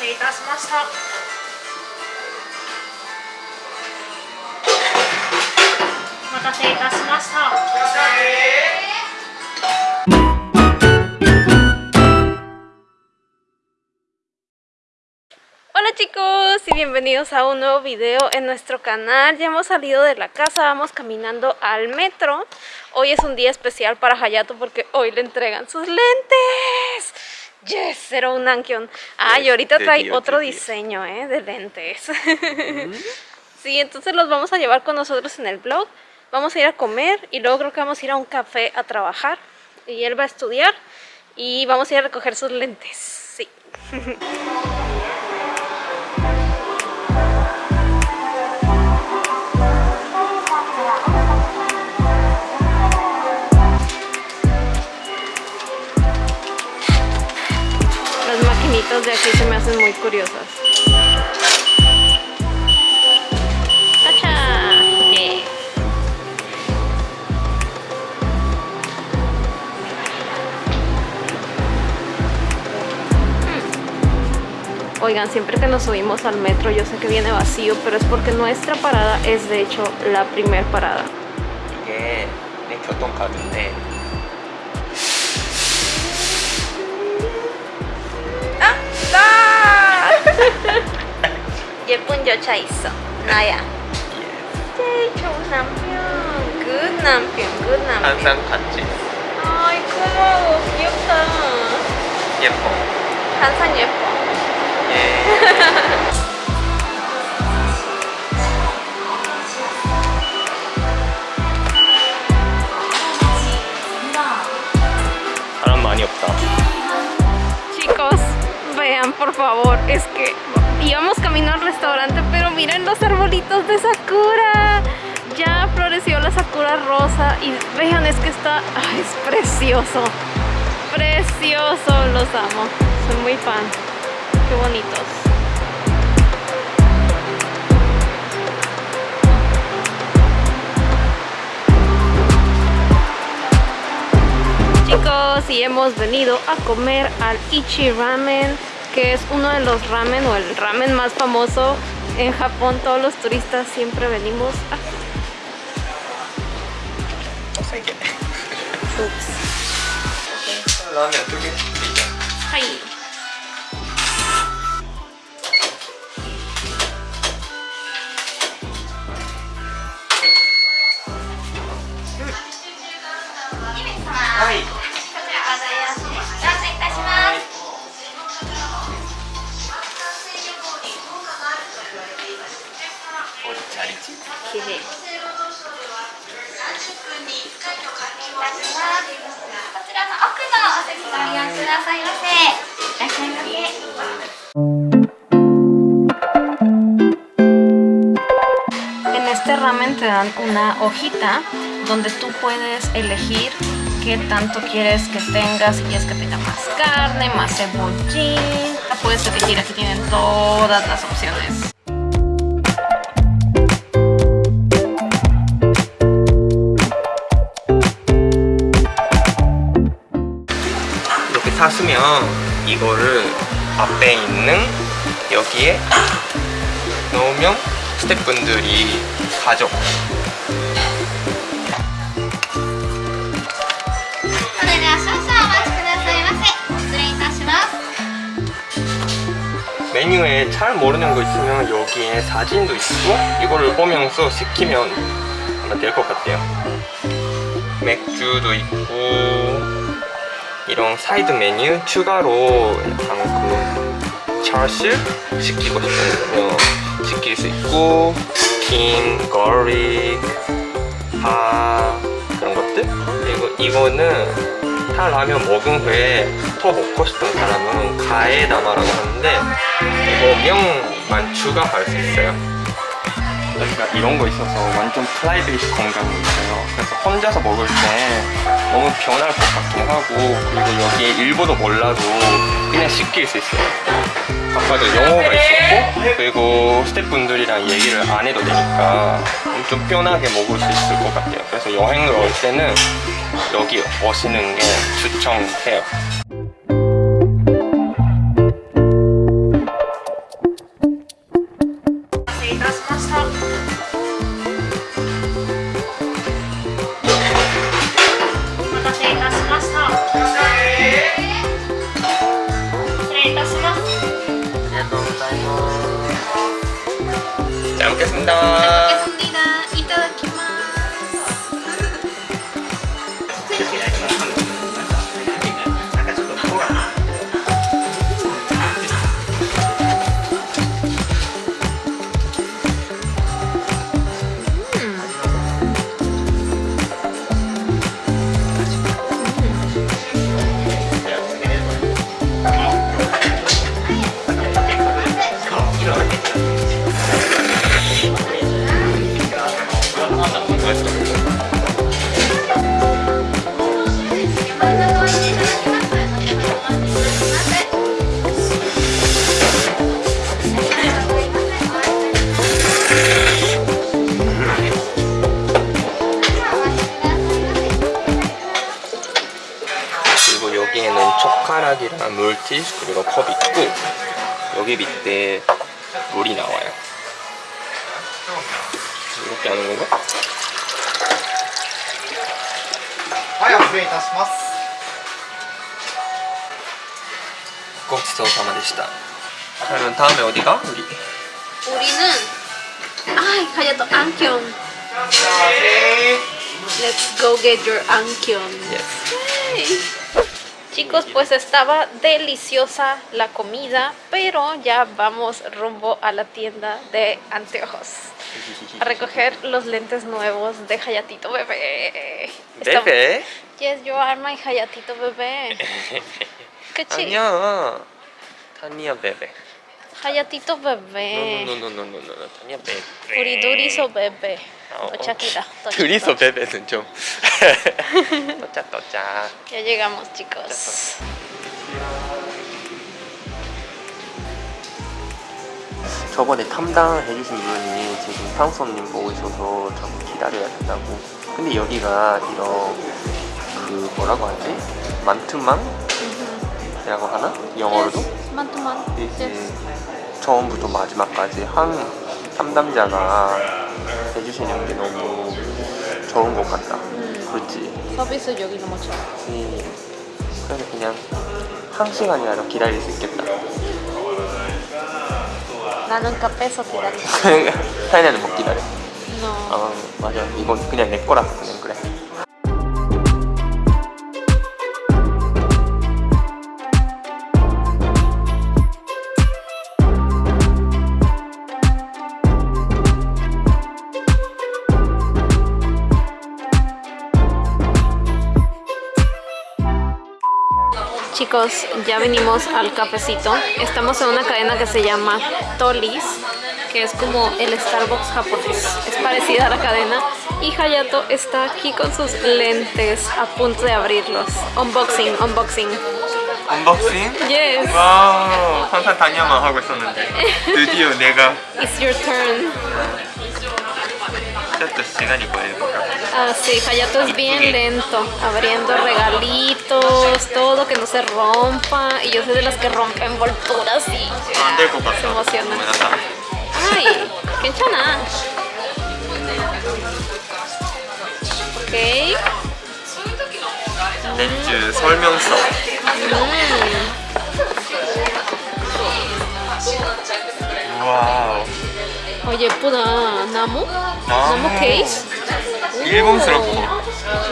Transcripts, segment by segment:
せいたしましたお待たせいたしました Hola chicos y bienvenidos a un nuevo video en nuestro canal Ya hemos salido de la casa, vamos caminando al metro Hoy es un día especial para Hayato porque hoy le entregan sus lentes Yes, era un Ankion. Ah, y ahorita trae dio, otro dio. diseño ¿eh? de lentes. Sí, entonces los vamos a llevar con nosotros en el vlog Vamos a ir a comer y luego creo que vamos a ir a un café a trabajar. Y él va a estudiar y vamos a ir a recoger sus lentes. Sí De aquí se me hacen muy curiosas. ¡Cacha! Yeah. Hmm. Oigan, siempre que nos subimos al metro yo sé que viene vacío, pero es porque nuestra parada es de hecho la primer parada. 이 예쁜 여자 있어. 나야. 제일 좋은 남편. 굿 남편 굿 남편. 항상 같이. 아이 고마워. 귀엽다. 예뻐. 항상 예뻐. 예. 사람 많이 없다. Chicos, vean por favor, es que íbamos camino al restaurante, pero miren los arbolitos de Sakura. Ya floreció la Sakura rosa y vean, es que está, es precioso. Precioso, los amo. Soy muy fan. Qué bonitos. Chicos, y hemos venido a comer al Ichi Ramen, que es uno de los ramen o el ramen más famoso en Japón. Todos los turistas siempre venimos a... 세 dan una hojita donde tú puedes elegir qué tanto quieres que tenga, si quieres que tenga más carne, más cebollín. Puedes elegir, aquí tienen todas las opciones. 이렇게 샀으면 이거를 앞에 있는 여기에 넣으면 스태프분들이 가족. 네, 메뉴에 잘 모르는 거 있으면 여기에 사진도 있고 이거를 보면서 시키면 아마 될 것 같아요. 맥주도 있고 이런 사이드 메뉴 추가로 약간 그 차실 시키고 싶거든요. 시킬 수 있고 김, 거릭, 파 그런 것들? 그리고 이거는 타 라면 먹은 후에 더 먹고 싶은 사람은 가에다마라고 하는데 이거 명만 추가할 수 있어요. 여기가 이런 거 있어서 완전 프라이빗 공간이 있어요. 그래서 혼자서 먹을 때 너무 변할 것 같긴 하고 그리고 여기에 일본어 몰라도 그냥 시킬 수 있어요 아까도 영어가 있었고 그리고 스태프분들이랑 얘기를 안 해도 되니까 좀 편하게 먹을 수 있을 것 같아요. 그래서 여행을 올 때는 여기 오시는 게 추천해요 물티슈 그리고 컵 있고 여기 밑에 물이 나와요. 이렇게 하는 건가? はい、お連れいたします。 고치소사마でした. 그러면 다음에 어디가? 우리 우리는 ay Hayato Ankyon let's go get your Ankyon Yes. Chicos, pues estaba deliciosa la comida, pero ya vamos rumbo a la tienda de anteojos a recoger los lentes nuevos de Hayatito bebé. Estamos- 베베? Yes, you are my Hayatito bebé. Qué chido. 아니야. 타니야 베베. Hayatito bebé. 노노노노노노노 타니야 베베. U리 duriso bebé. 아, 어. Tochakita. tochakita. 둘이서 베베는 좀. 떠짜 떠짜. Ya llegamos, chicos. 저번에 탐당 해주신 분이 지금 상수님 보고 있어서 좀 기다려야 된다고. 근데 여기가 이런 그 뭐라고 하지? 만투망이라고 하나? 영어로도? 이제 Yes. 처음부터 마지막까지 한 담당자가 해주시는 게 너무 좋은 것 같다. 그렇지. 서비스 여기 너무 좋아. 이- 그래서 그냥 한 시간이라도 기다릴 수 있겠다. 나는 카페에서 기다려. 타이나는 못 기다려. No. 아 맞아. 이건 그냥 내 거라서 그냥 그래. Chicos, ya venimos al cafecito. Estamos en una cadena que se llama Tolis, que es como el Starbucks japonés. Es parecida a la cadena. Y Hayato está aquí con sus lentes a punto de abrirlos. Unboxing, unboxing. 언박싱? Yes, 와우 항상 다녀만 하고 있었는데 드디어 내가 it's your turn. 또 시간이 걸릴까 Ah, sí, Hayato es bien lento, abriendo regalitos, todo que no se rompa. Y yo soy de las que rompe envolturas y 안될 것 같다 se emociona. 고마워. Ay, 괜찮아. 오케이. 렌즈 설명서 와우 어, 예쁘다. 나무? 나무 케이스? 일본스럽고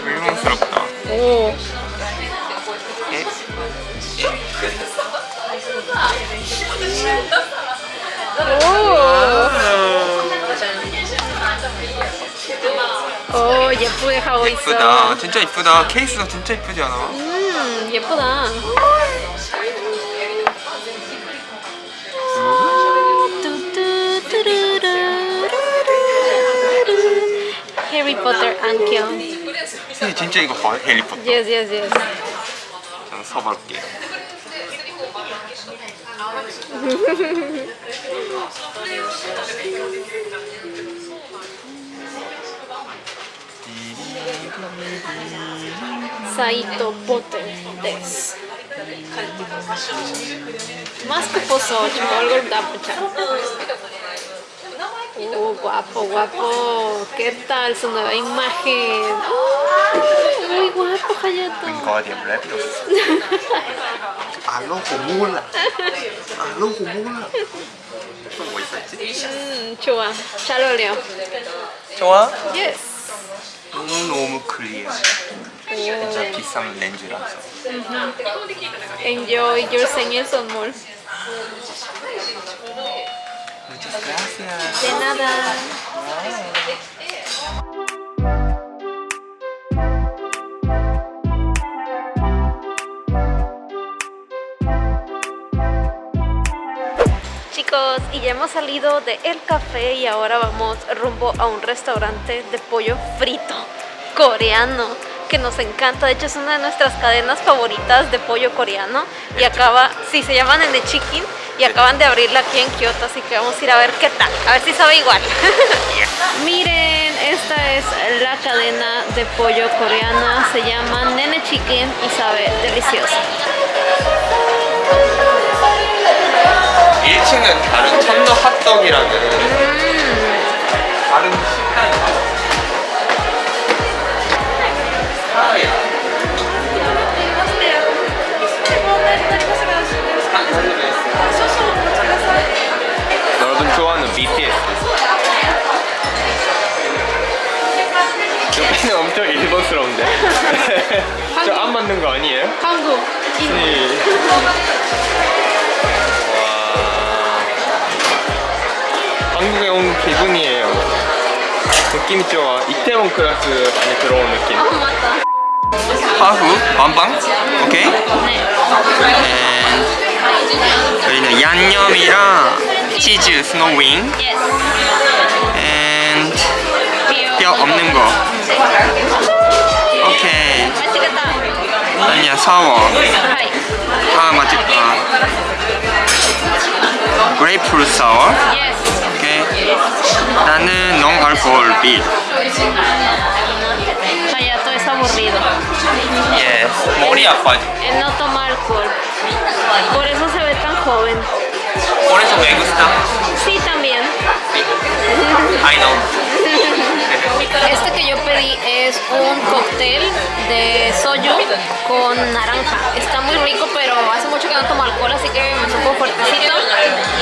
일본스럽다 오. 예? 오. 오, 예쁘게 하고 있어. 이쁘다 진짜 이쁘다 케이스가 진짜 이쁘지 않아? 음, 예쁘다. 해리포터 안경. 근데 진짜 이거 봐 해리포터 Yes, yes, yes. 좀 서볼게 Saito Potter des. Más que posocho, algo da pucha. Oh, guapo, guapo. ¿Qué tal su nueva imagen? Oh, muy guapo, Hayato. 윙가디언 랩이었어 알로고 몰라 알로고 몰라 또뭐 있었지? 음, 좋아. 잘 어울려. 좋아? Yes. 너무너무 클리어 진짜 Oh, 비싼 렌즈라서 enjoy your 생일 선물. Muchas gracias De nada. Chicos, y ya hemos salido de el café y ahora vamos rumbo a un restaurante de pollo frito coreano que nos encanta. De hecho, es una de nuestras cadenas favoritas de pollo coreano y acaba, sí, se llama Nene Chicken y acaban de abrirla aquí en Kioto, así que vamos a ir a ver qué tal, a ver si sabe igual. Miren, esta es la cadena de pollo coreana, se llama Nene Chicken y sabe delicioso. 1 BTS. 여기는 엄청 일본스러운데. 저 안 맞는 거 아니에요? 한국. 네. 와. 한국에 온 기분이에요. 느낌이 좋아. 이태원 클래스 많이 들어온 느낌. 어, 맞다. 하프, 완빵, 오케이. 네. 여기는 양념이랑 치즈 스노윙 Yes. and 뼈뼈 없는 거. 오케이. 아니야 사워. 하이. 아 맛있다. 그레이프루트 사워. Yes. 오케이. 나는 농 알코올 비. Aburrido. Yes. 머리 아파. Él no toma alcohol. Por eso se ve tan joven. 그래서 me gusta. Sí, también. I know. Este que yo pedí es un cóctel de soju con naranja. Está muy rico, pero hace mucho que no tomo alcohol, así que me supo fuertecito.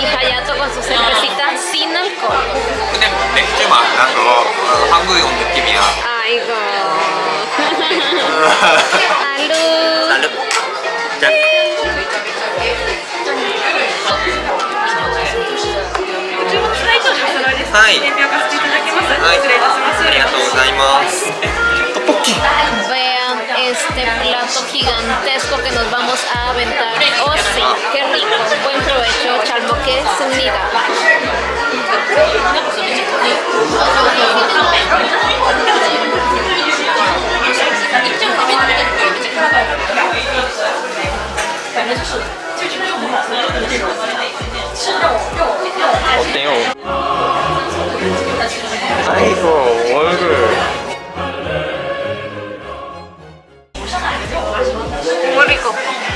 Y Hayato con su cervecita sin alcohol. 근데 맥주 만나서 한국에 온 느낌이야. Ay, Salud. 살루. 짠. 하이. Ay, a りがとうございます。Vean este plato gigantesco que nos vamos a aventar. Oh sí, qué rico. Buen provecho, Chalmo, que se mira. 아이고 얼굴. Muy rico.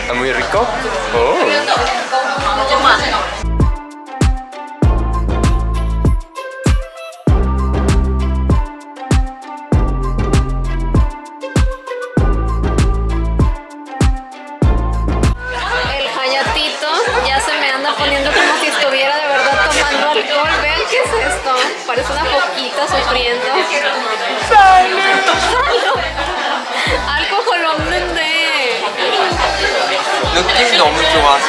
아, muy rico? 오. foquita sufriendo. ¡Salud! Alcohol 없는데. 느낌이 너무 좋아서.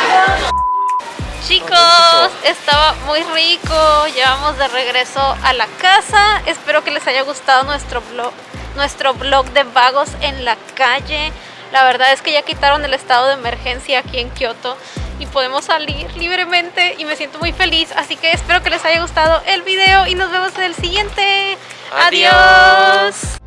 Chicos, estaba muy rico. Llevamos de regreso a la casa. Espero que les haya gustado nuestro blog, nuestro blog de vagos en la calle. La verdad es que ya quitaron el estado de emergencia aquí en Kioto y podemos salir libremente y me siento muy feliz. Así que espero que les haya gustado el video y nos vemos en el siguiente. Adiós. Adiós.